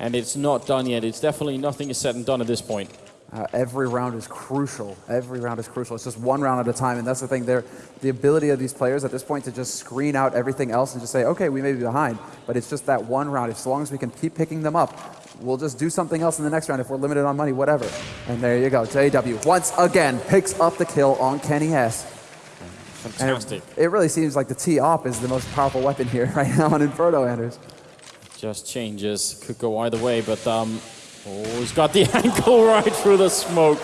And it's not done yet. It's definitely nothing is said and done at this point. Uh, every round is crucial. Every round is crucial. It's just one round at a time, and that's the thing. There, the ability of these players at this point to just screen out everything else and just say, "Okay, we may be behind," but it's just that one round. As long as we can keep picking them up, we'll just do something else in the next round if we're limited on money, whatever. And there you go. JW once again picks up the kill on kennyS. Fantastic. It, it really seems like the T-op is the most powerful weapon here right now on Inferno, Anders. Just changes. Could go either way, but um, oh, he's got the ankle right through the smoke.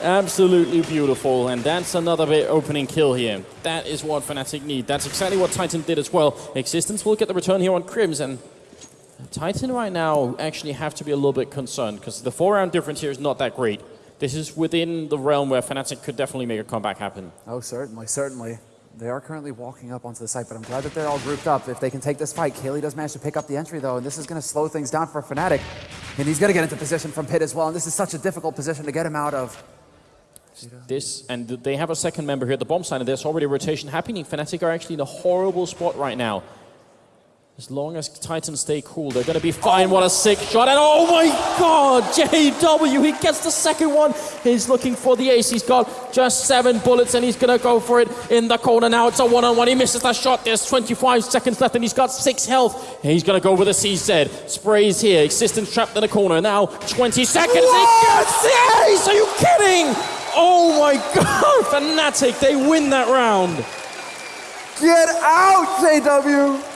Absolutely beautiful, and that's another bit opening kill here. That is what Fnatic need. That's exactly what Titan did as well. Ex6TenZ will get the return here on KRIMZ, and Titan right now actually have to be a little bit concerned, because the four-round difference here is not that great. This is within the realm where Fnatic could definitely make a comeback happen. Oh, certainly, certainly. They are currently walking up onto the site, but I'm glad that they're all grouped up. If they can take this fight, Kaylee does manage to pick up the entry, though, and this is going to slow things down for Fnatic. And he's going to get into position from Pit as well, and this is such a difficult position to get him out of. This, and they have a second member here at the bomb side, and there's already rotation happening. Fnatic are actually in a horrible spot right now. As long as Titans stay cool, they're going to be fine. What a sick shot. And oh my god, JW, he gets the second one. He's looking for the ace. He's got just seven bullets and he's going to go for it in the corner now. It's a one on one. He misses that shot. There's 25 seconds left and he's got six health. He's going to go with a CZ. Sprays here. Ex6TenZ trapped in the corner. Now 20 seconds. He gets the ace. Are you kidding? Oh my god, Fnatic, they win that round. Get out, JW!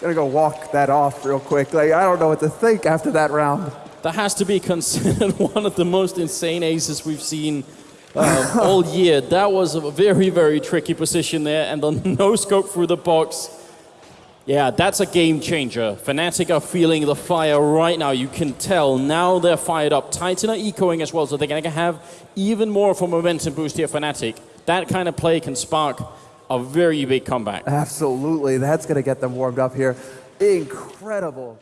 Gonna go walk that off real quick. Like, I don't know what to think after that round. That has to be considered one of the most insane aces we've seen uh, all year. That was a very, very tricky position there, and the no scope through the box. Yeah, that's a game changer. Fnatic are feeling the fire right now. You can tell now they're fired up. Titan are echoing as well, so they're going to have even more of a momentum boost here. Fnatic. That kind of play can spark a very big comeback. Absolutely. That's going to get them warmed up here. Incredible.